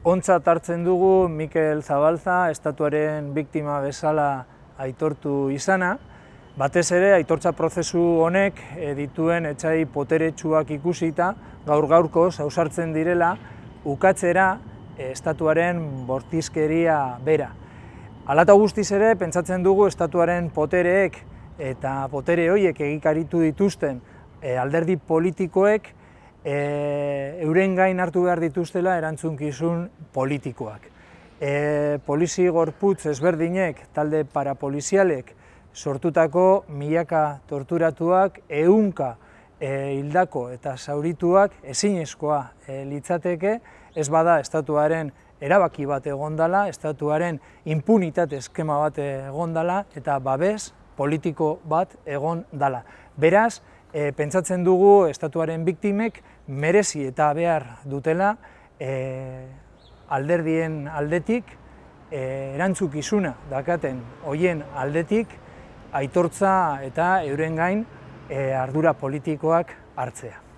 Ontzat hartzen dugu Mikel Zabalza estatuaren biktima bezala aitortu izana, batez ere aitortza prozesu honek dituen etxai poteretsuak ikusita gaur gaurko zausartzen direla ukatzera eh, estatuaren bortizkeria bera. Alata guztiz ere, pentsatzen dugu estatuaren potereek eta potere horiek egikaritu dituzten eh, alderdi politikoek e, euren gain hartu behar dituztela erantzunkizun politikoak. E, polizi gorputz ezberdinek, talde parapolizialek, sortutako milaka torturatuak, ehunka e, hildako eta zaurituak ezinezkoa e, litzateke, ez bada estatuaren erabaki bat egondala, estatuaren impunitate eskema bat egondala eta babes politiko bat egon dala. Beraz, e, pentsatzen dugu estatuaren biktimek merezi eta behar dutela e, alderdien aldetik, e, erantzukizuna dakaten hoien aldetik, aitortza eta euren gain e, ardura politikoak hartzea.